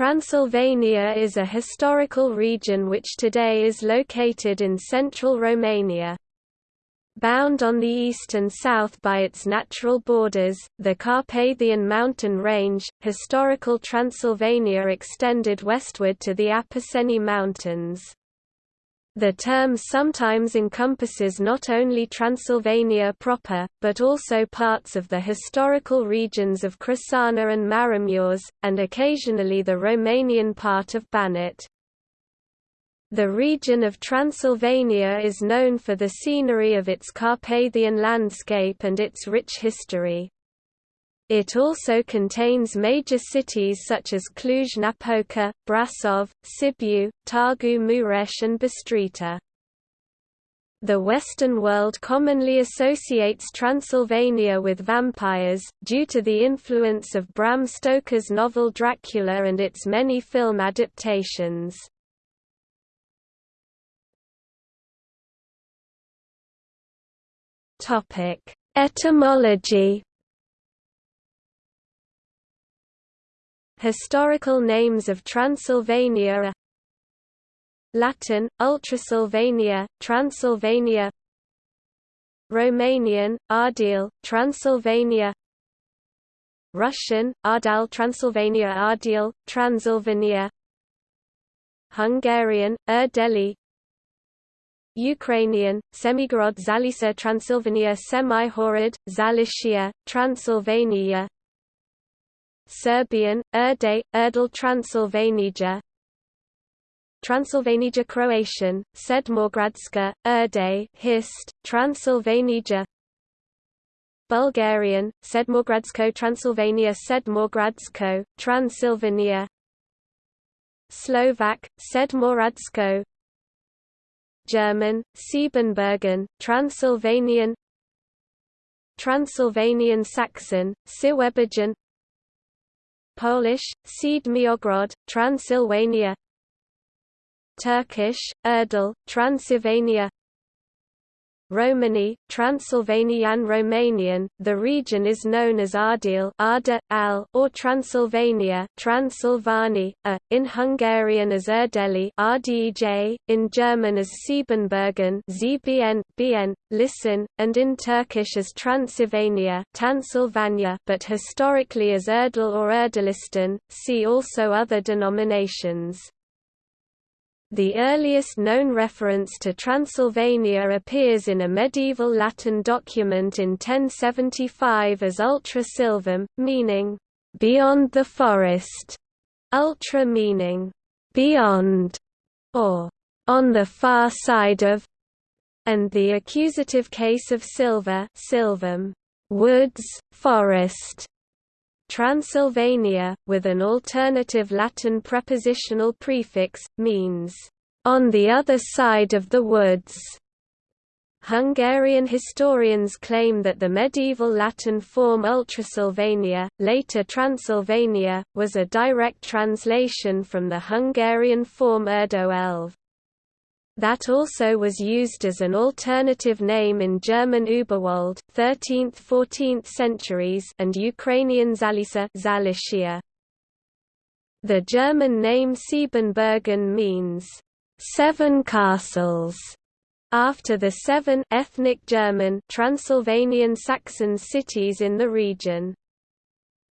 Transylvania is a historical region which today is located in central Romania. Bound on the east and south by its natural borders, the Carpathian mountain range, historical Transylvania extended westward to the Apuseni Mountains. The term sometimes encompasses not only Transylvania proper, but also parts of the historical regions of Crișana and Maramureș, and occasionally the Romanian part of Banat. The region of Transylvania is known for the scenery of its Carpathian landscape and its rich history. It also contains major cities such as Cluj-Napoca, Brasov, Sibiu, Târgu Mureș and Bistrița. The Western world commonly associates Transylvania with vampires, due to the influence of Bram Stoker's novel Dracula and its many film adaptations. Etymology Historical names of Transylvania Latin, Ultrasylvania, Transylvania Romanian, Ardil, Transylvania Russian, Ardal Transylvania Ardil, Transylvania Hungarian, Erdeli Ukrainian, Semigorod Zalisa Transylvania Semihorod, Zalicia, Transylvania Serbian, Erde, Erdel Transylvanija Transylvanija Croatian, Sedmogradska, Erde Hist, Transylvanija Bulgarian, Sedmogradsko Transylvania Sedmogradsko, Transylvania. Slovak, Sedmoradsko German, Siebenbürgen, Transylvanian. Transylvanian Saxon, Siwebergen Polish, Siedmiogrod, Transylvania. Turkish, Erdel, Transylvania Romani, Transylvanian Romanian, the region is known as Arda, Al, or Transylvania Transylvani, a, in Hungarian as Erdeli RDJ, in German as Siebenbürgen ZBN, BN, Listen, and in Turkish as Transylvania Tansylvania, but historically as Erdel or Erdelistan, see also other denominations. The earliest known reference to Transylvania appears in a medieval Latin document in 1075 as Ultra Silvam, meaning, "...beyond the forest", ultra meaning, "...beyond", or "...on the far side of", and the accusative case of silva silvam, "...woods, forest", Transylvania, with an alternative Latin prepositional prefix, means, "...on the other side of the woods". Hungarian historians claim that the medieval Latin form Ultrasylvania, later Transylvania, was a direct translation from the Hungarian form Erdo Elv. That also was used as an alternative name in German Überwald 13th–14th centuries and Ukrainian Zalisa Zalicia. The German name Siebenbürgen means, seven castles, after the seven ethnic German Transylvanian Saxon cities in the region.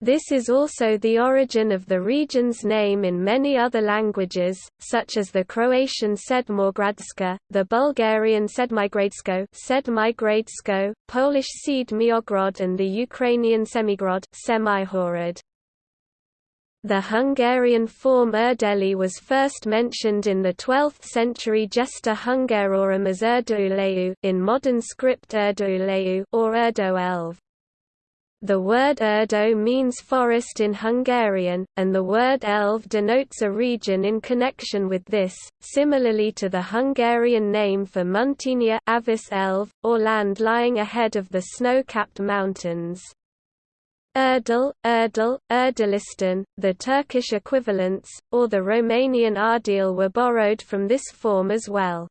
This is also the origin of the region's name in many other languages, such as the Croatian Sedmogradska, the Bulgarian Sedmigradsko, Sedmigradsko Polish Siedmiogrod and the Ukrainian Semigrod Semihorod. The Hungarian form Erdeli was first mentioned in the 12th century Gesta Hungarorum as Erdouleu in modern script Erdouleu or Erdo the word Erdo means forest in Hungarian, and the word Elv denotes a region in connection with this, similarly to the Hungarian name for Muntenia Avis Elv, or land lying ahead of the snow-capped mountains. Erdel, Erdel, Erdelistan, the Turkish equivalents, or the Romanian Ardil were borrowed from this form as well.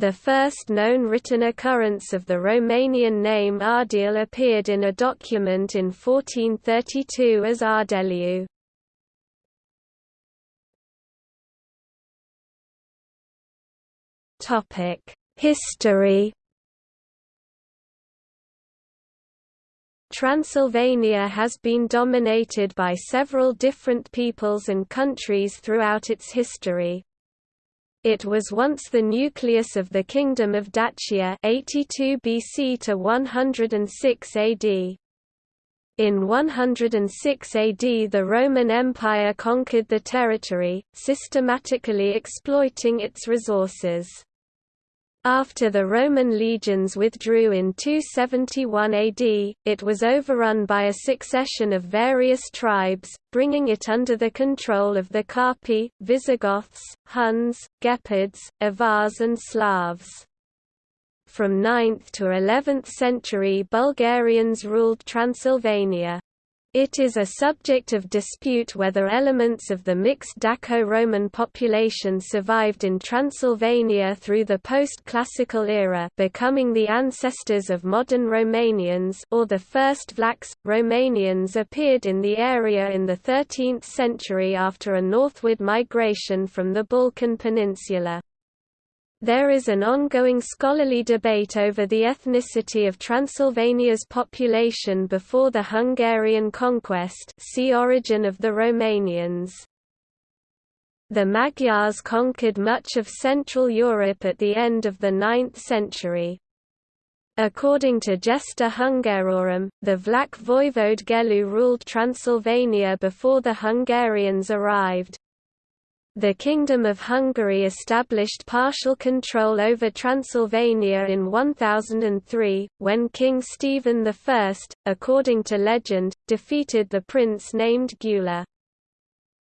The first known written occurrence of the Romanian name Ardeal appeared in a document in 1432 as Topic: History. Transylvania has been dominated by several different peoples and countries throughout its history, it was once the nucleus of the Kingdom of Dacia 82 BC to 106 AD. In 106 AD the Roman Empire conquered the territory, systematically exploiting its resources. After the Roman legions withdrew in 271 AD, it was overrun by a succession of various tribes, bringing it under the control of the Carpi, Visigoths, Huns, Gepids, Avars and Slavs. From 9th to 11th century Bulgarians ruled Transylvania. It is a subject of dispute whether elements of the mixed Daco-Roman population survived in Transylvania through the post-classical era becoming the ancestors of modern Romanians or the first Vlachs. Romanians appeared in the area in the 13th century after a northward migration from the Balkan Peninsula. There is an ongoing scholarly debate over the ethnicity of Transylvania's population before the Hungarian conquest see Origin of the Romanians. The Magyars conquered much of Central Europe at the end of the 9th century. According to Gesta Hungarorum, the Vlach voivode Gelu ruled Transylvania before the Hungarians arrived. The Kingdom of Hungary established partial control over Transylvania in 1003, when King Stephen I, according to legend, defeated the prince named Gyula.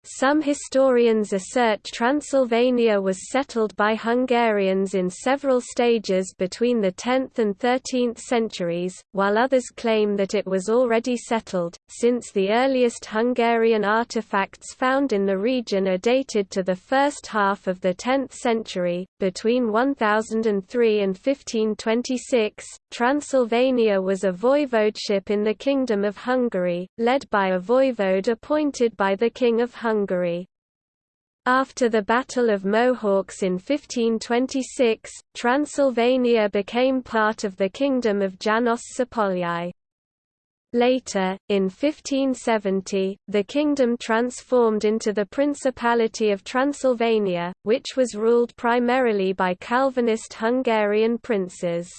Some historians assert Transylvania was settled by Hungarians in several stages between the 10th and 13th centuries, while others claim that it was already settled, since the earliest Hungarian artifacts found in the region are dated to the first half of the 10th century. Between 1003 and 1526, Transylvania was a voivodeship in the Kingdom of Hungary, led by a voivode appointed by the King of Hungary. Hungary. After the Battle of Mohács in 1526, Transylvania became part of the Kingdom of Janos Zapolyai. Later, in 1570, the kingdom transformed into the Principality of Transylvania, which was ruled primarily by Calvinist Hungarian princes.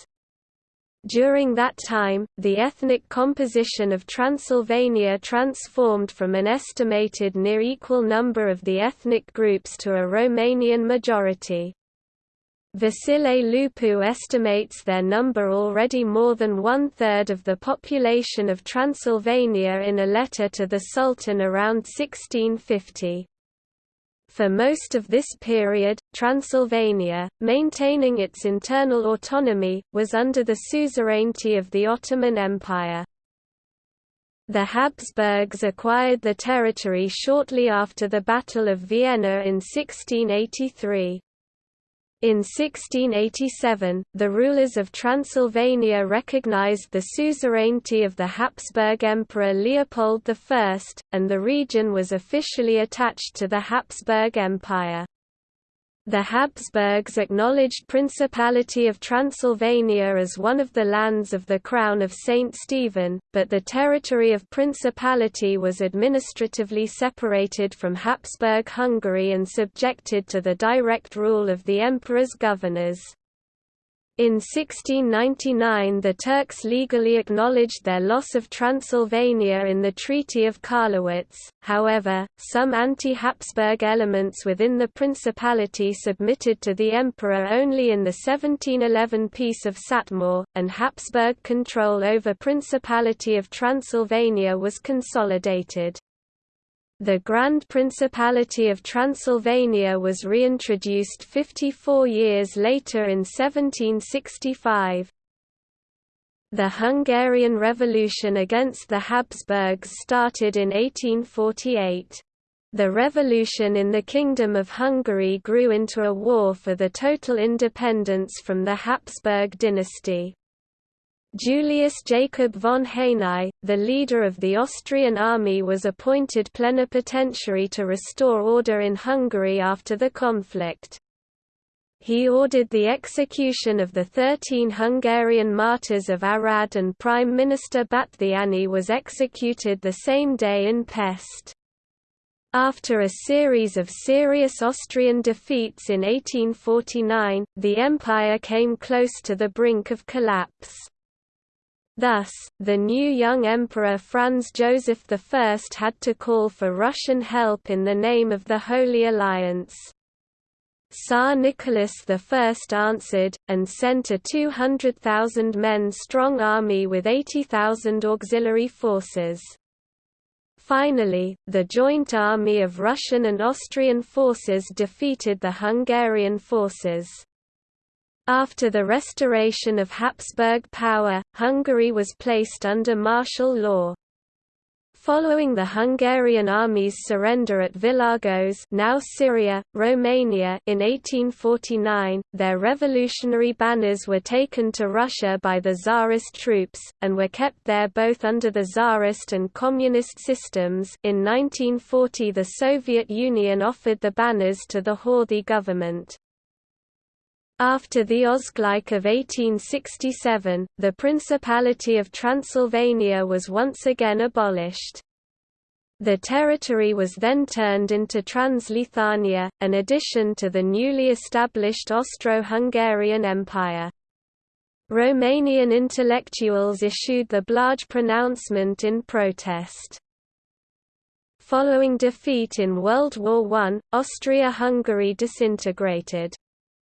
During that time, the ethnic composition of Transylvania transformed from an estimated near equal number of the ethnic groups to a Romanian majority. Vasile Lupu estimates their number already more than one-third of the population of Transylvania in a letter to the Sultan around 1650. For most of this period, Transylvania, maintaining its internal autonomy, was under the suzerainty of the Ottoman Empire. The Habsburgs acquired the territory shortly after the Battle of Vienna in 1683. In 1687, the rulers of Transylvania recognized the suzerainty of the Habsburg Emperor Leopold I, and the region was officially attached to the Habsburg Empire. The Habsburgs acknowledged Principality of Transylvania as one of the lands of the Crown of St. Stephen, but the territory of Principality was administratively separated from Habsburg Hungary and subjected to the direct rule of the emperor's governors. In 1699 the Turks legally acknowledged their loss of Transylvania in the Treaty of Karlowitz, however, some anti-Habsburg elements within the principality submitted to the emperor only in the 1711 Peace of Satmar, and Habsburg control over Principality of Transylvania was consolidated. The Grand Principality of Transylvania was reintroduced 54 years later in 1765. The Hungarian Revolution against the Habsburgs started in 1848. The revolution in the Kingdom of Hungary grew into a war for the total independence from the Habsburg dynasty. Julius Jacob von Haynau, the leader of the Austrian army was appointed plenipotentiary to restore order in Hungary after the conflict. he ordered the execution of the thirteen Hungarian martyrs of Arad and Prime Minister Batthyány was executed the same day in Pest. After a series of serious Austrian defeats in 1849, the empire came close to the brink of collapse. Thus, the new young emperor Franz Joseph I had to call for Russian help in the name of the Holy Alliance. Tsar Nicholas I answered, and sent a 200,000 men strong army with 80,000 auxiliary forces. Finally, the joint army of Russian and Austrian forces defeated the Hungarian forces. After the restoration of Habsburg power, Hungary was placed under martial law. Following the Hungarian army's surrender at Vilagos now Șiria, Romania in 1849, their revolutionary banners were taken to Russia by the Tsarist troops, and were kept there both under the Tsarist and Communist systems in 1940 the Soviet Union offered the banners to the Horthy government. After the Ausgleich of 1867, the Principality of Transylvania was once again abolished. The territory was then turned into Transleithania, an addition to the newly established Austro-Hungarian Empire. Romanian intellectuals issued the Blaj pronouncement in protest. Following defeat in World War I, Austria-Hungary disintegrated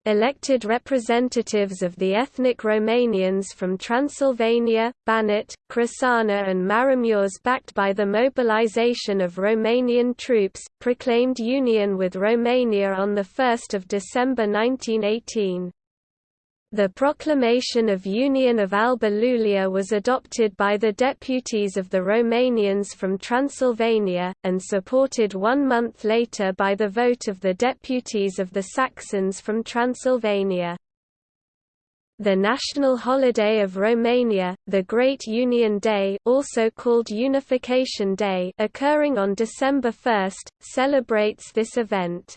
elected representatives of the ethnic Romanians from Transylvania, Banat, Crișana and Maramureș backed by the mobilization of Romanian troops, proclaimed union with Romania on 1 December 1918. The proclamation of Union of Alba Iulia was adopted by the deputies of the Romanians from Transylvania, and supported one month later by the vote of the deputies of the Saxons from Transylvania. The national holiday of Romania, the Great Union Day also called Unification Day occurring on December 1, celebrates this event.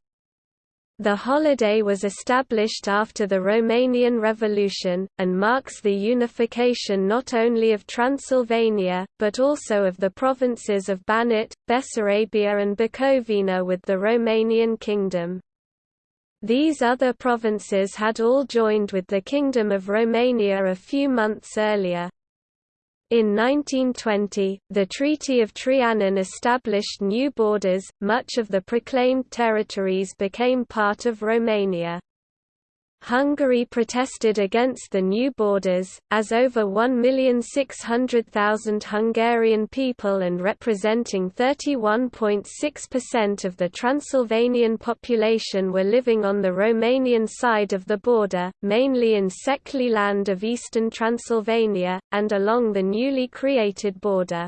The holiday was established after the Romanian Revolution, and marks the unification not only of Transylvania, but also of the provinces of Banat, Bessarabia and Bukovina with the Romanian Kingdom. These other provinces had all joined with the Kingdom of Romania a few months earlier. In 1920, the Treaty of Trianon established new borders, much of the proclaimed territories became part of Romania. Hungary protested against the new borders, as over 1,600,000 Hungarian people and representing 31.6% of the Transylvanian population were living on the Romanian side of the border, mainly in Székely land of eastern Transylvania, and along the newly created border.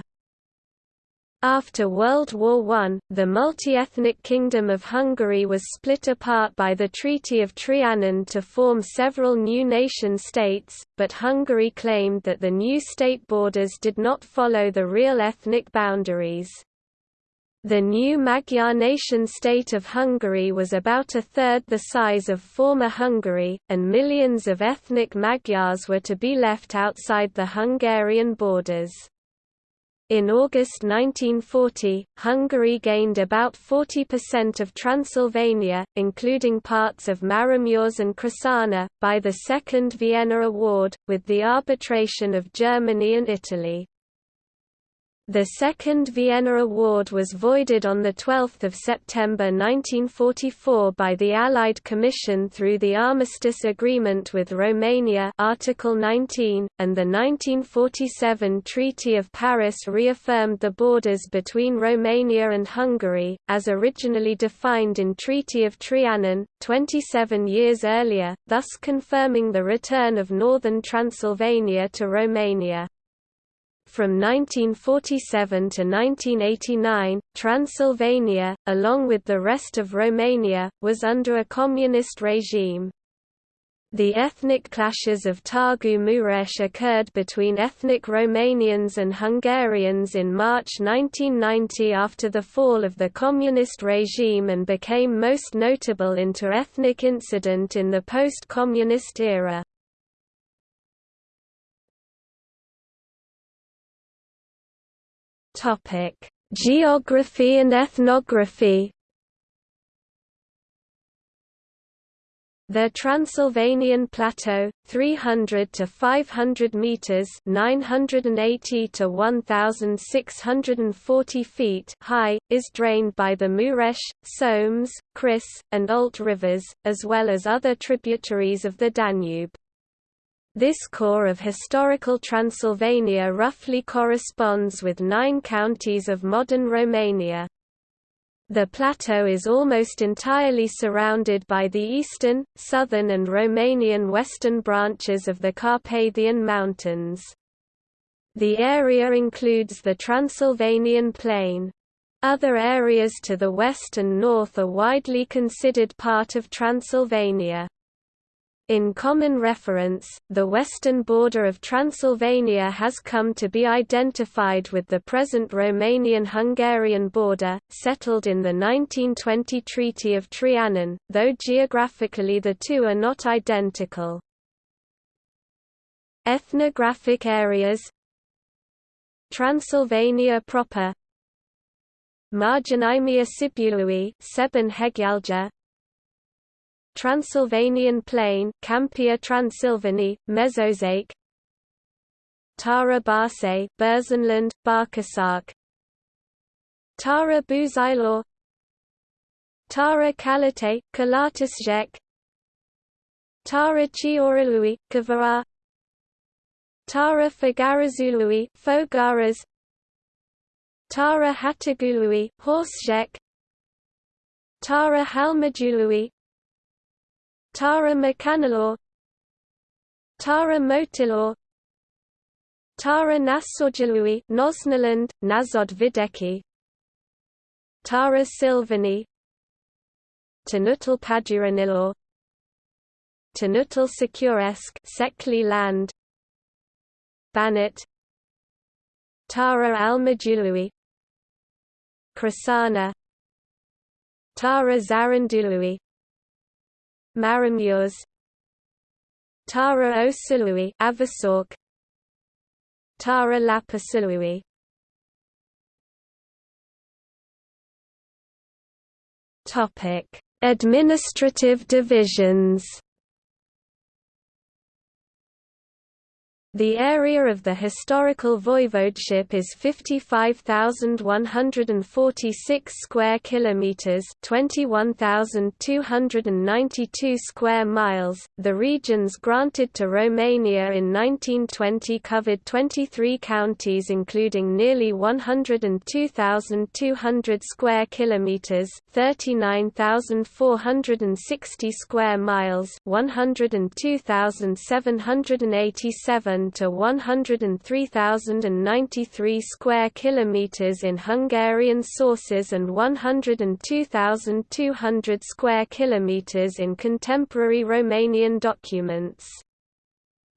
After World War I, the multi-ethnic Kingdom of Hungary was split apart by the Treaty of Trianon to form several new nation-states, but Hungary claimed that the new state borders did not follow the real ethnic boundaries. The new Magyar nation-state of Hungary was about a third the size of former Hungary, and millions of ethnic Magyars were to be left outside the Hungarian borders. In August 1940, Hungary gained about 40% of Transylvania, including parts of Maramureș and Crișana, by the Second Vienna Award, with the arbitration of Germany and Italy. The second Vienna Award was voided on 12 September 1944 by the Allied Commission through the Armistice Agreement with Romania Article 19, and the 1947 Treaty of Paris reaffirmed the borders between Romania and Hungary, as originally defined in Treaty of Trianon, 27 years earlier, thus confirming the return of northern Transylvania to Romania. From 1947 to 1989, Transylvania, along with the rest of Romania, was under a communist regime. The ethnic clashes of Târgu Mureș occurred between ethnic Romanians and Hungarians in March 1990 after the fall of the communist regime and became most notable inter-ethnic incident in the post-communist era. Geography and ethnography The Transylvanian Plateau, 300 to 500 meters (980 to 1640 feet) high, is drained by the Mureș, Somes, Criș, and Olt rivers, as well as other tributaries of the Danube. This core of historical Transylvania roughly corresponds with nine counties of modern Romania. The plateau is almost entirely surrounded by the eastern, southern and Romanian western branches of the Carpathian Mountains. The area includes the Transylvanian Plain. Other areas to the west and north are widely considered part of Transylvania. In common reference, the western border of Transylvania has come to be identified with the present Romanian-Hungarian border, settled in the 1920 Treaty of Trianon, though geographically the two are not identical. Ethnographic areas Transylvania proper Marginimia Sibului Transylvanian Plain Campia Transylvani, Mezőség Tara Barse Burzenland, Barkasark Tara Buzailor Tara Kalate, Kalatasjek Tara Chioralui, Kavara Tara Fagarazului, Fogaras Tara Hatagului, Horsjek Tara Halmajului, Tara Mekanalor Tara Motilor Tara Nasorjalui Nosnaland, Nazod Videki Tara Silvani Tanutal Paduranilor Tanutal Securesk Sekli land Banat Tara Almajului Krasana Tara Zarandului Maramures Tara o Silui Avasork Tara Lapa Topic Administrative divisions The area of the historical voivodeship is 55,146 square kilometers, 21,292 square miles. The regions granted to Romania in 1920 covered 23 counties including nearly 102,200 square kilometers, 39,460 square miles, 102,787 to 103,093 square kilometers in Hungarian sources and 102,200 square kilometers in contemporary Romanian documents.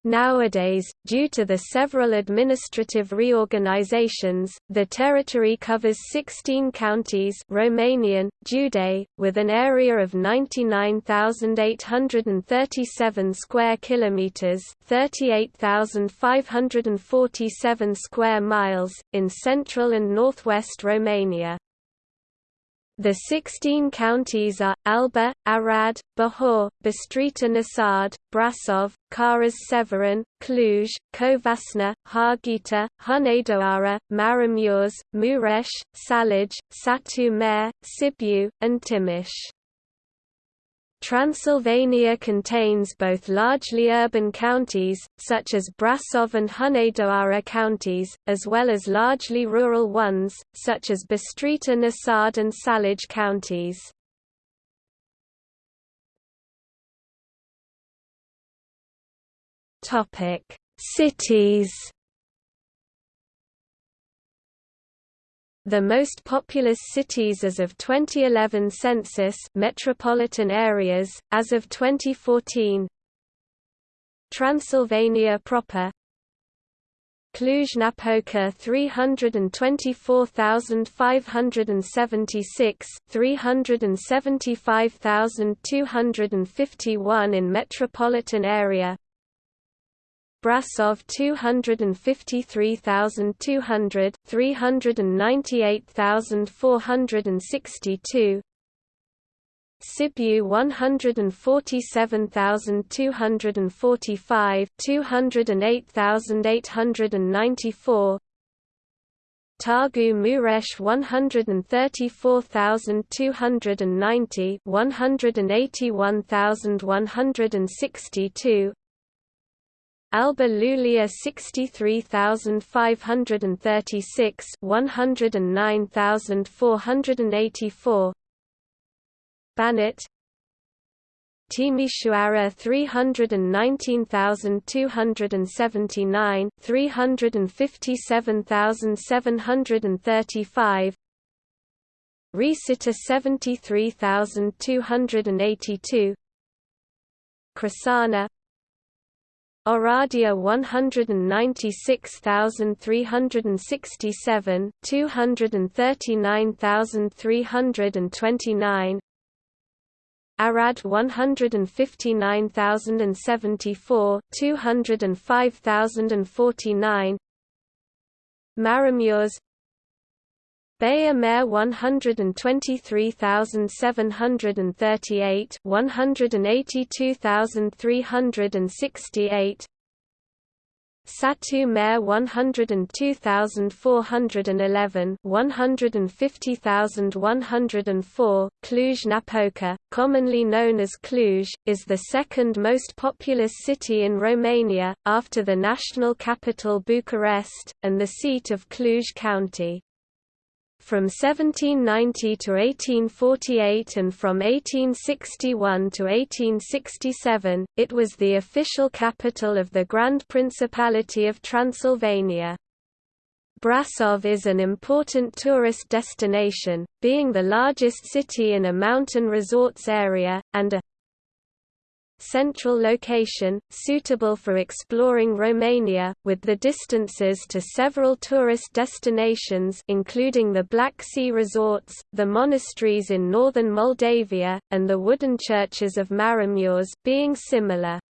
Nowadays, due to the several administrative reorganizations, the territory covers 16 counties Romanian, Jude, with an area of 99,837 square kilometers, 38,547 square miles in central and northwest Romania. The 16 counties are, Alba, Arad, Bihor, Bistrița Năsăud, Brasov, Caras-Severin, Cluj, Covasna, Harghita, Hunedoara, Maramureș, Mureș, Salaj, Satu Mare, Sibiu, and Timiș. Transylvania contains both largely urban counties, such as Brasov and Hunedoara counties, as well as largely rural ones, such as Bistrița Năsăud and Salaj counties. Cities The most populous cities as of 2011 census metropolitan areas, as of 2014 Transylvania proper Cluj-Napoca 324,576, 375,251 in metropolitan area. Brasov 253,200, 398,462. Sibiu 147,245, 208,894. Târgu Mureș 134,290, 181,162. Alba Iulia 63536 109484 Banat Timișoara 319279 357735 Resita 73282 Crișana Oradea 196,367, 239,329 Arad 159,074, 205,049 Maramureș Baia Mare 123,738 182,368 Satu Mare 102,411 150,104 Cluj-Napoca, commonly known as Cluj, is the second most populous city in Romania, after the national capital Bucharest, and the seat of Cluj County. From 1790 to 1848 and from 1861 to 1867, it was the official capital of the Grand Principality of Transylvania. Brasov is an important tourist destination, being the largest city in a mountain resorts area, and a central location, suitable for exploring Romania, with the distances to several tourist destinations including the Black Sea resorts, the monasteries in northern Moldavia, and the wooden churches of Maramureș being similar.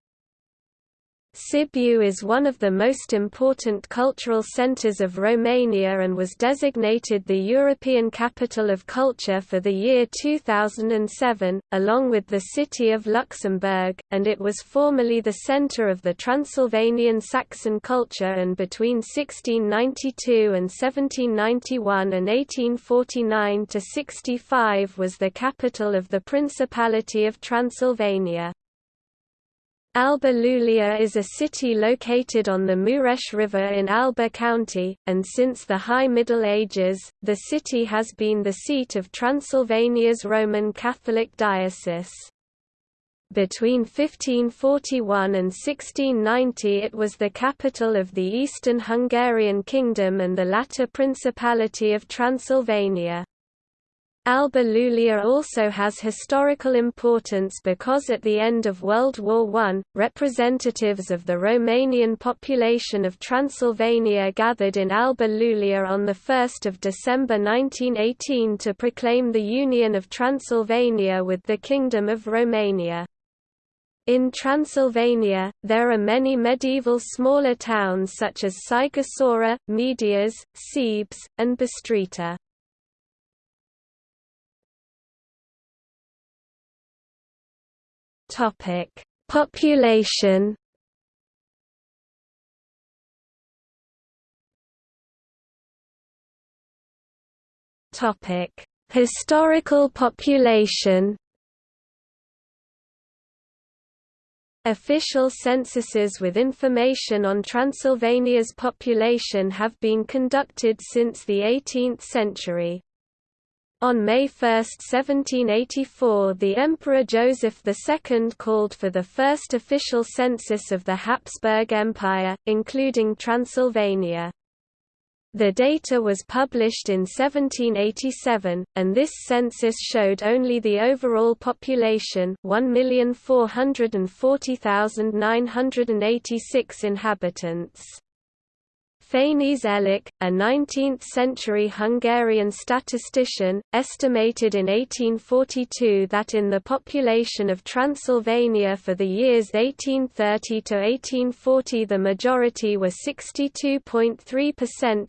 Sibiu is one of the most important cultural centers of Romania and was designated the European Capital of Culture for the year 2007, along with the city of Luxembourg, and it was formerly the center of the Transylvanian Saxon culture and between 1692 and 1791 and 1849 to 65 was the capital of the Principality of Transylvania. Alba Iulia is a city located on the Mureș River in Alba County, and since the High Middle Ages, the city has been the seat of Transylvania's Roman Catholic Diocese. Between 1541 and 1690 it was the capital of the Eastern Hungarian Kingdom and the latter Principality of Transylvania. Alba Iulia also has historical importance because at the end of World War I, representatives of the Romanian population of Transylvania gathered in Alba Iulia on 1 December 1918 to proclaim the union of Transylvania with the Kingdom of Romania. In Transylvania, there are many medieval smaller towns such as Sighisoara, Medias, Sebes, and Bistrița. Topic: Population. Topic: Historical population. Official censuses with information on Transylvania's population have been conducted since the 18th century. On May 1, 1784 the Emperor Joseph II called for the first official census of the Habsburg Empire, including Transylvania. The data was published in 1787, and this census showed only the overall population 1,440,986 inhabitants. Fényes Elek, a 19th-century Hungarian statistician, estimated in 1842 that in the population of Transylvania for the years 1830 to 1840 the majority were 62.3%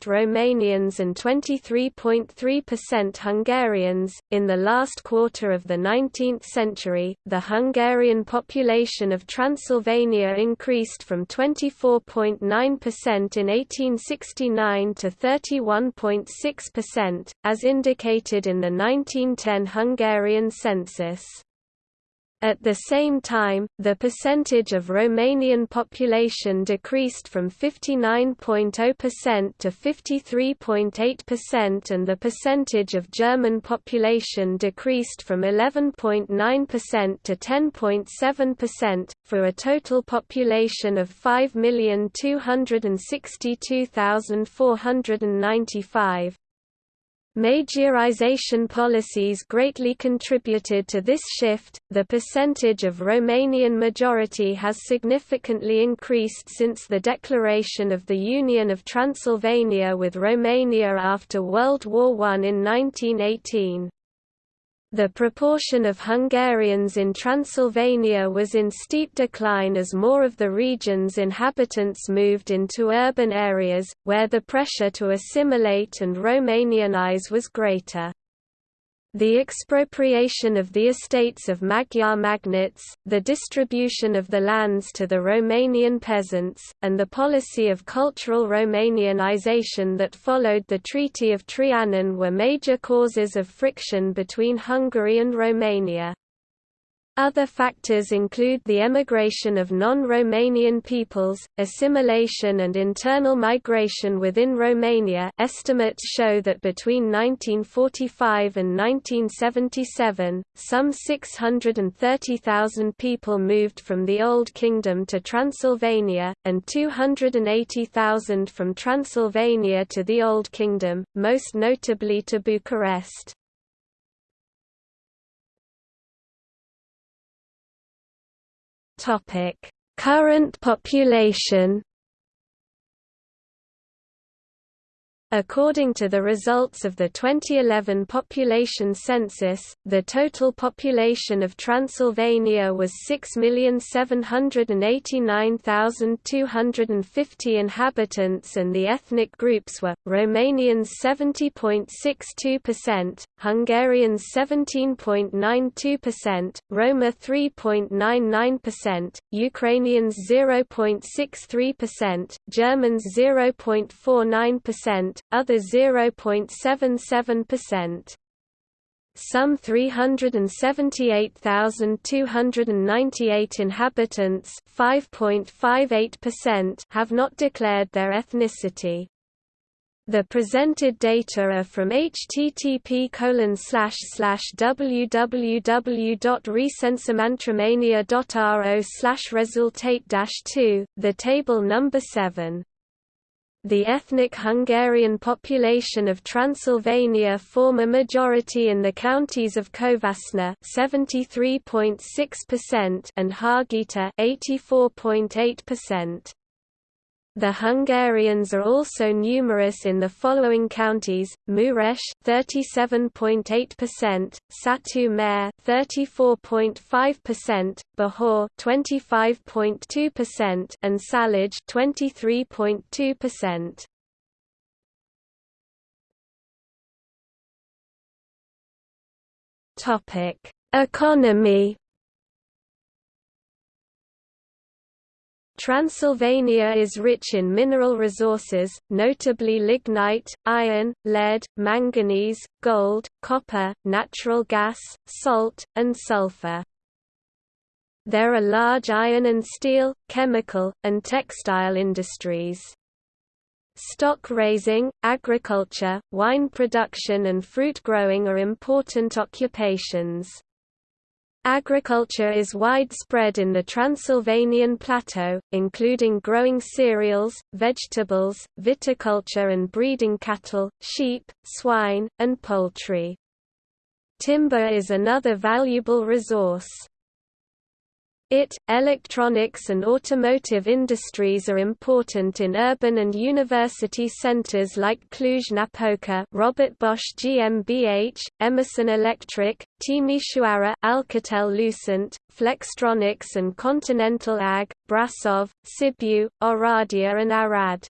Romanians and 23.3% Hungarians. In the last quarter of the 19th century, the Hungarian population of Transylvania increased from 24.9% in 18 1969 to 31.6%, as indicated in the 1910 Hungarian census. At the same time, the percentage of Romanian population decreased from 59.0% to 53.8% and the percentage of German population decreased from 11.9% to 10.7%, for a total population of 5,262,495. Magyarization policies greatly contributed to this shift. The percentage of Romanian majority has significantly increased since the declaration of the Union of Transylvania with Romania after World War I in 1918. The proportion of Hungarians in Transylvania was in steep decline as more of the region's inhabitants moved into urban areas, where the pressure to assimilate and Romanianize was greater. The expropriation of the estates of Magyar magnates, the distribution of the lands to the Romanian peasants, and the policy of cultural Romanianization that followed the Treaty of Trianon were major causes of friction between Hungary and Romania. Other factors include the emigration of non-Romanian peoples, assimilation and internal migration within Romania estimates show that between 1945 and 1977, some 630,000 people moved from the Old Kingdom to Transylvania, and 280,000 from Transylvania to the Old Kingdom, most notably to Bucharest. Topic: Current population According to the results of the 2011 population census, the total population of Transylvania was 6,789,250 inhabitants and the ethnic groups were, Romanians 70.62%, Hungarians 17.92%, Roma 3.99%, Ukrainians 0.63%, Germans 0.49%, other 0.77%. Some 378,298 inhabitants have not declared their ethnicity. The presented data are from http www.recensementromania.ro resultate 2, the table number 7. The ethnic Hungarian population of Transylvania form a majority in the counties of Covasna (73.6%) and Hargita (84.8%). The Hungarians are also numerous in the following counties: Mureș (37.8%), Satu Mare (34.5%), Bihor (25.2%), and Sălaj (23.2%). Topic: Economy Transylvania is rich in mineral resources, notably lignite, iron, lead, manganese, gold, copper, natural gas, salt, and sulfur. There are large iron and steel, chemical, and textile industries. Stock raising, agriculture, wine production and fruit growing are important occupations. Agriculture is widespread in the Transylvanian plateau, including growing cereals, vegetables, viticulture and breeding cattle, sheep, swine, and poultry. Timber is another valuable resource. IT, electronics and automotive industries are important in urban and university centers like Cluj-Napoca Robert Bosch GmbH, Emerson Electric, Timișoara Alcatel-Lucent, Flextronics and Continental AG, Brasov, Sibiu, Oradea and Arad.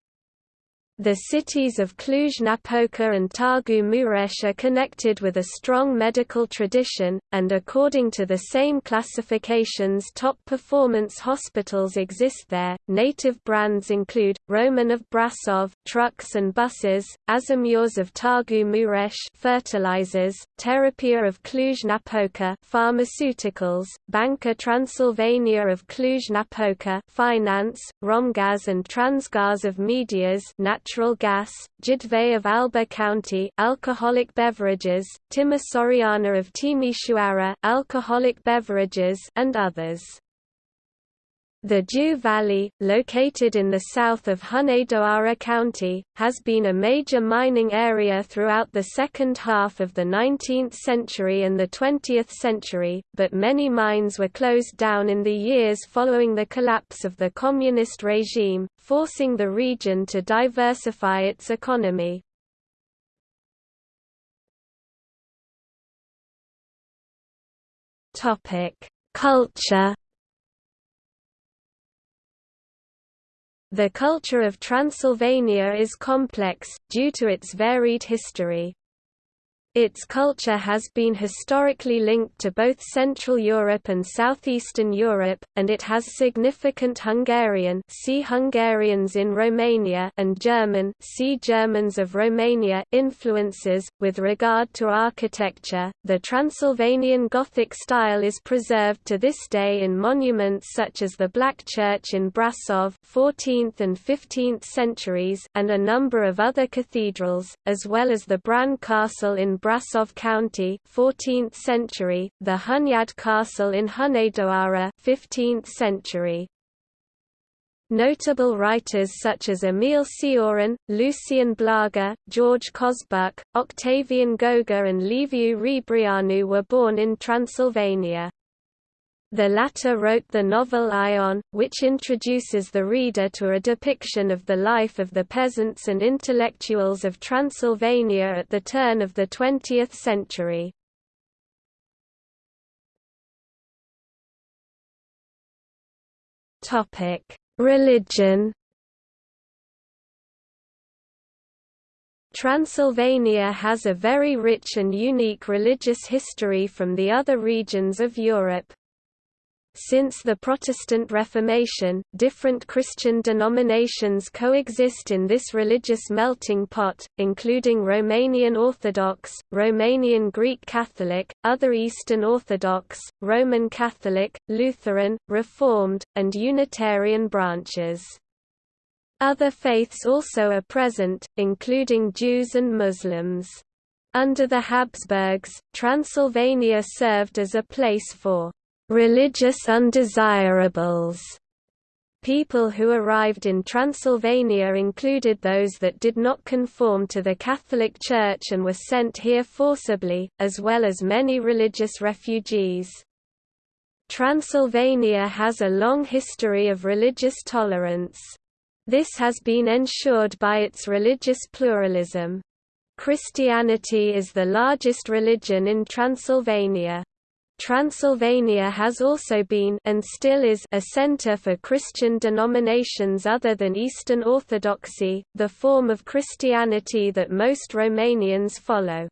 The cities of Cluj-Napoca and Târgu Mureș are connected with a strong medical tradition, and according to the same classifications top performance hospitals exist there. Native brands include, Roman of Brasov trucks and buses, Azomureș of Târgu Mureș fertilizers, Terapia of Cluj-Napoca pharmaceuticals, Banca Transilvania of Cluj-Napoca finance, Romgaz and Transgaz of Medias natural gas, Jidvei of Alba County alcoholic beverages, Timișoreana of Timișoara alcoholic beverages and others. The Jiu Valley, located in the south of Hunedoara County, has been a major mining area throughout the second half of the 19th century and the 20th century, but many mines were closed down in the years following the collapse of the communist regime, forcing the region to diversify its economy. Culture The culture of Transylvania is complex, due to its varied history. Its culture has been historically linked to both Central Europe and Southeastern Europe, and it has significant Hungarian see Hungarians in Romania and German see Germans of Romania influences. With regard to architecture, the Transylvanian Gothic style is preserved to this day in monuments such as the Black Church in Brasov 14th and 15th centuries and a number of other cathedrals, as well as the Bran Castle in Brasov County 14th century, the Hunyad Castle in Hunedoara 15th century. Notable writers such as Emil Cioran, Lucian Blaga, George Cosbuc, Octavian Goga and Liviu Rebreanu were born in Transylvania. The latter wrote the novel Ion, which introduces the reader to a depiction of the life of the peasants and intellectuals of Transylvania at the turn of the 20th century. Religion Transylvania has a very rich and unique religious history from the other regions of Europe. Since the Protestant Reformation, different Christian denominations coexist in this religious melting pot, including Romanian Orthodox, Romanian Greek Catholic, other Eastern Orthodox, Roman Catholic, Lutheran, Reformed, and Unitarian branches. Other faiths also are present, including Jews and Muslims. Under the Habsburgs, Transylvania served as a place for religious undesirables. People who arrived in Transylvania included those that did not conform to the Catholic Church and were sent here forcibly, as well as many religious refugees. Transylvania has a long history of religious tolerance. This has been ensured by its religious pluralism. Christianity is the largest religion in Transylvania. Transylvania has also been and still is a center for Christian denominations other than Eastern Orthodoxy, the form of Christianity that most Romanians follow.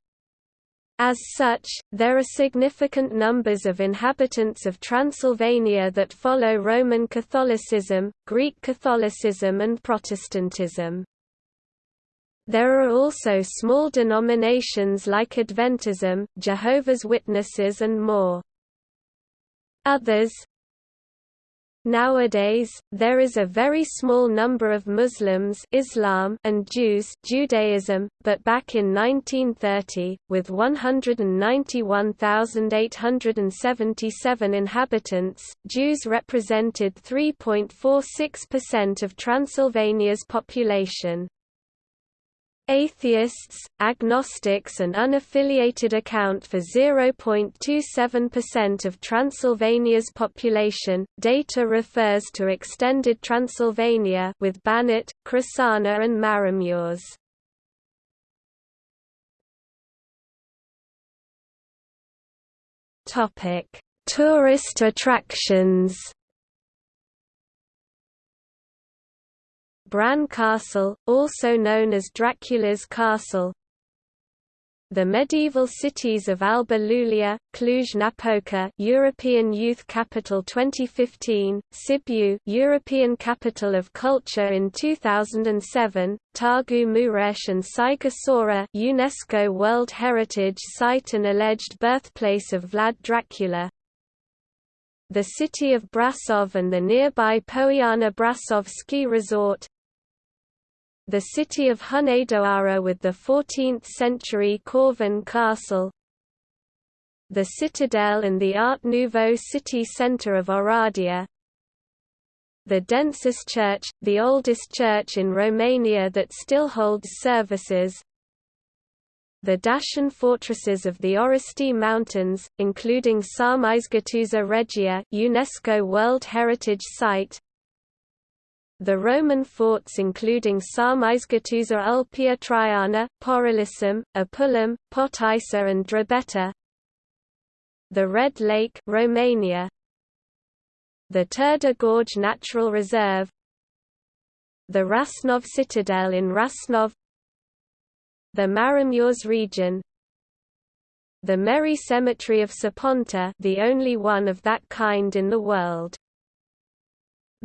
As such, there are significant numbers of inhabitants of Transylvania that follow Roman Catholicism, Greek Catholicism and Protestantism. There are also small denominations like Adventism, Jehovah's Witnesses and more. Others Nowadays, there is a very small number of Muslims Islam and Jews Judaism, but back in 1930, with 191,877 inhabitants, Jews represented 3.46% of Transylvania's population. Atheists, agnostics and unaffiliated account for 0.27% of Transylvania's population. Data refers to extended Transylvania with Banat, Crișana and Maramureș. Topic: Tourist attractions. Bran Castle, also known as Dracula's Castle. The medieval cities of Alba Iulia, Cluj-Napoca European Youth Capital 2015, Sibiu European Capital of Culture in 2007, Târgu Mureș and Sighișoara UNESCO World Heritage Site and alleged birthplace of Vlad Dracula. The city of Brasov and the nearby Poiana Brasov ski resort the city of Hunedoara with the 14th-century Corvin Castle the citadel and the Art Nouveau city centre of Oradea the Densuș Church, the oldest church in Romania that still holds services the Dacian fortresses of the Orăștie Mountains, including Sarmizegetusa Regia UNESCO World Heritage Site the Roman forts including Sarmizegetusa Ulpia Traiana, Porolissum, Apulum, Potaissa and Drobeta The Red Lake Romania, the Turda Gorge Natural Reserve. The Rasnov Citadel in Rasnov. The Maramureș region. The Merry Cemetery of Săpânța the only one of that kind in the world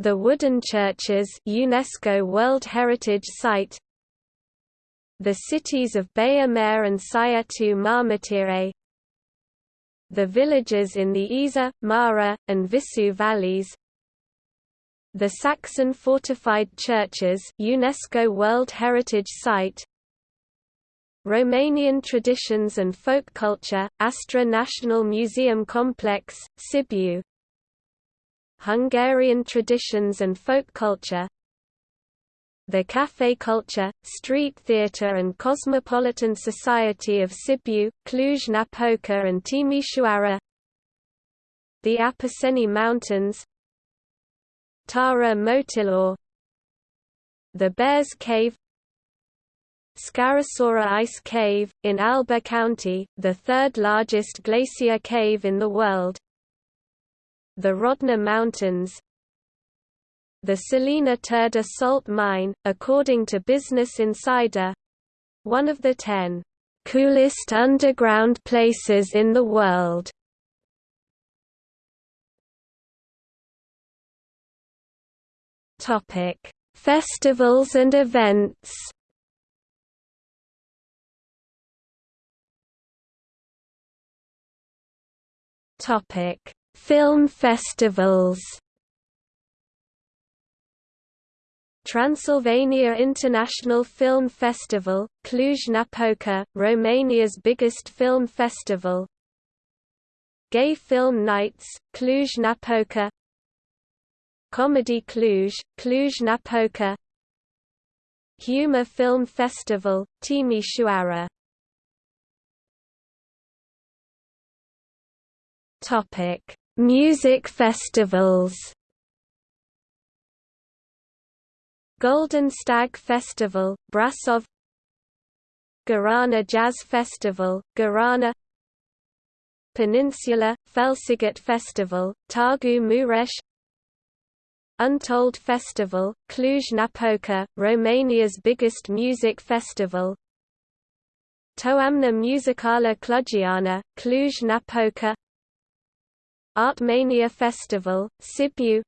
the wooden churches UNESCO World Heritage Site The cities of Baia Mare and Sighetu Marmației The villages in the Iza, Mara, and Vișeu valleys The Saxon fortified churches UNESCO World Heritage Site Romanian traditions and folk culture, Astra National Museum Complex, Sibiu Hungarian traditions and folk culture the café culture, street theatre and cosmopolitan society of Sibiu, Cluj-Napoca and Timișoara the Apuseni Mountains Tara Motilor the Bears Cave Scărișoara Ice Cave, in Alba County, the third largest glacier cave in the world the Rodna Mountains The Salina Turda salt mine, according to Business Insider one of the ten coolest underground places in the world. Topic: Festivals and events. Topic: Film festivals. Transylvania International Film Festival, Cluj-Napoca, Romania's biggest film festival. Gay Film Nights, Cluj-Napoca. Comedy Cluj, Cluj-Napoca. Humor Film Festival, Timișoara Topic Music festivals. Golden Stag Festival, Brasov. Gărâna Jazz Festival, Gărâna. Peninsula, Félsziget Festival, Târgu Mureș. Untold Festival, Cluj-Napoca, Romania's biggest music festival. Toamna Muzicală Clujeană, Cluj-Napoca Artmania Festival, Sibiu.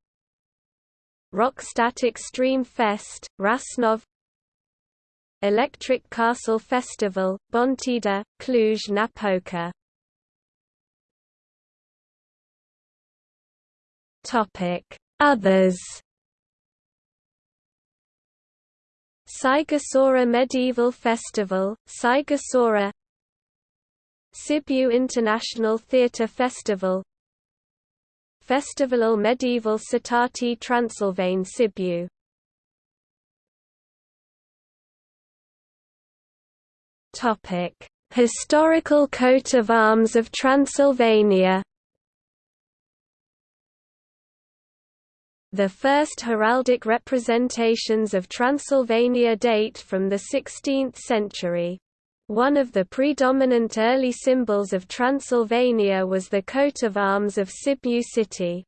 Rockstadt Extreme Fest, Rasnov. Electric Castle Festival, Bontida, Cluj-Napoca Others. Sighisoara Medieval Festival, Sighisoara Sibiu International Theatre Festival Festivalul Medieval Cetăți Transilvane Sibiu Topic: Historical coat of arms of Transylvania. The first heraldic representations of Transylvania date from the 16th century. One of the predominant early symbols of Transylvania was the coat of arms of Sibiu city.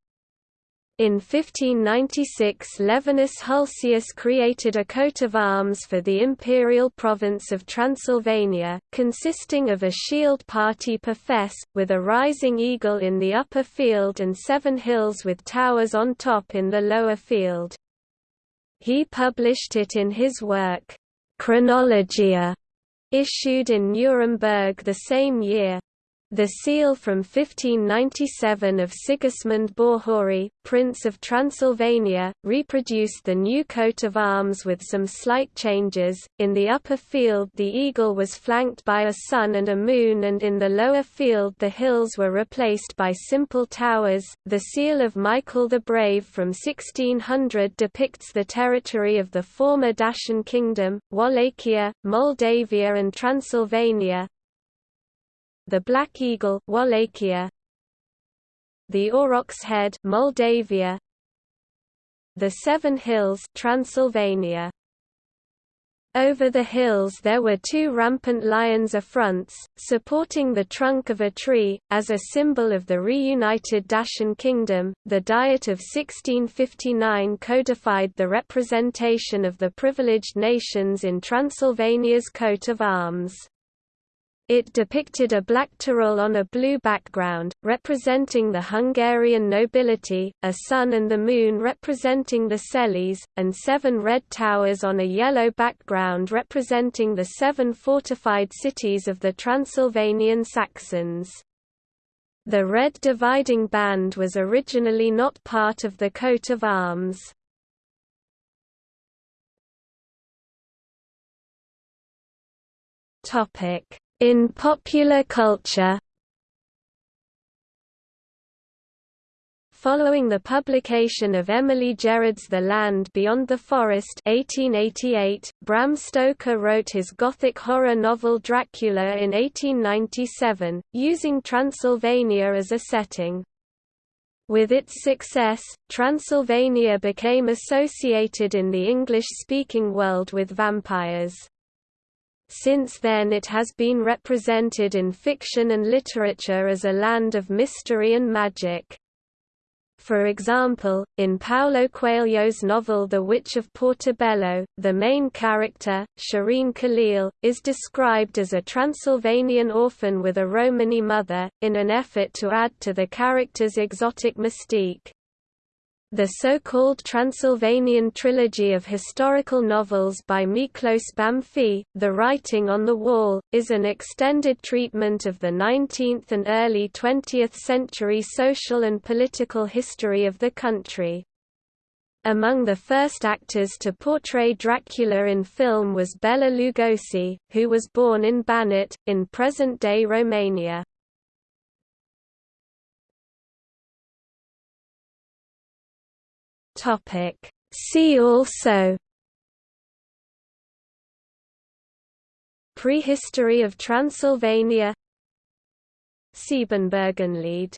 In 1596 Levinus Hulsius created a coat of arms for the imperial province of Transylvania, consisting of a shield party per fess, with a rising eagle in the upper field and seven hills with towers on top in the lower field. He published it in his work, Chronologia, issued in Nuremberg the same year. The seal from 1597 of Sigismund Báthory, Prince of Transylvania, reproduced the new coat of arms with some slight changes. In the upper field, the eagle was flanked by a sun and a moon, and in the lower field, the hills were replaced by simple towers. The seal of Michael the Brave from 1600 depicts the territory of the former Dacian kingdom, Wallachia, Moldavia, and Transylvania, the Black Eagle Wallachia the Aurochs Head Moldavia the Seven Hills Transylvania over the hills there were two rampant lions affronts, supporting the trunk of a tree, as a symbol of the reunited Dacian kingdom. The Diet of 1659 codified the representation of the privileged nations in Transylvania's coat of arms. It depicted a black turul on a blue background, representing the Hungarian nobility, a sun and the moon representing the Székelys, and seven red towers on a yellow background representing the seven fortified cities of the Transylvanian Saxons. The red dividing band was originally not part of the coat of arms. Topic in popular culture Following the publication of Emily Gerard's The Land Beyond the Forest 1888, Bram Stoker wrote his gothic horror novel Dracula in 1897, using Transylvania as a setting. With its success, Transylvania became associated in the English-speaking world with vampires. Since then it has been represented in fiction and literature as a land of mystery and magic. For example, in Paulo Coelho's novel The Witch of Portobello, the main character, Shireen Khalil, is described as a Transylvanian orphan with a Romany mother, in an effort to add to the character's exotic mystique. The so-called Transylvanian trilogy of historical novels by Miklos Bánffy, The Writing on the Wall, is an extended treatment of the 19th and early 20th century social and political history of the country. Among the first actors to portray Dracula in film was Bela Lugosi, who was born in Banat, in present-day Romania. Topic. See also Prehistory of Transylvania Siebenbürgenlied